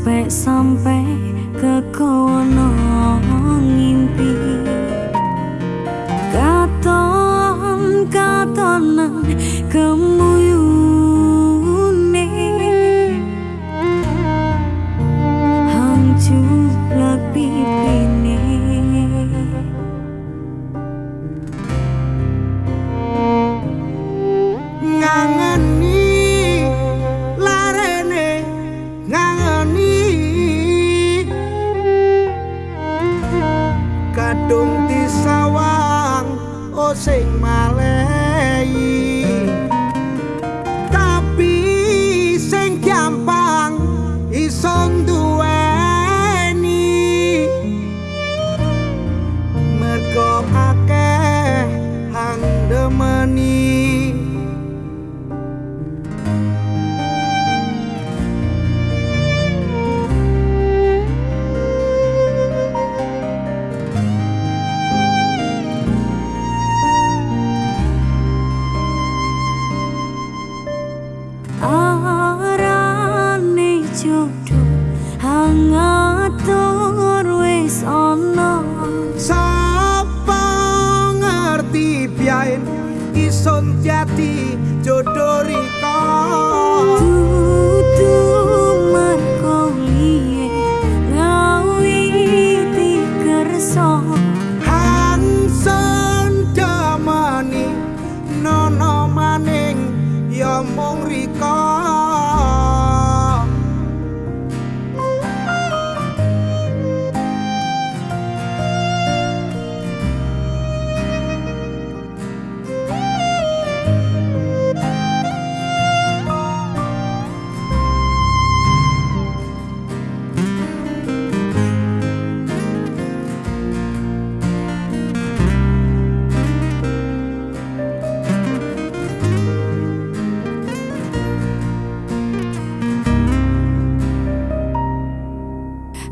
sampai sampai ke kono. uma lei.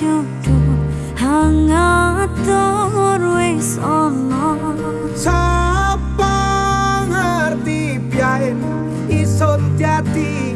jodoh hangat tur wis ana. Sapa ngerti piyen iso jati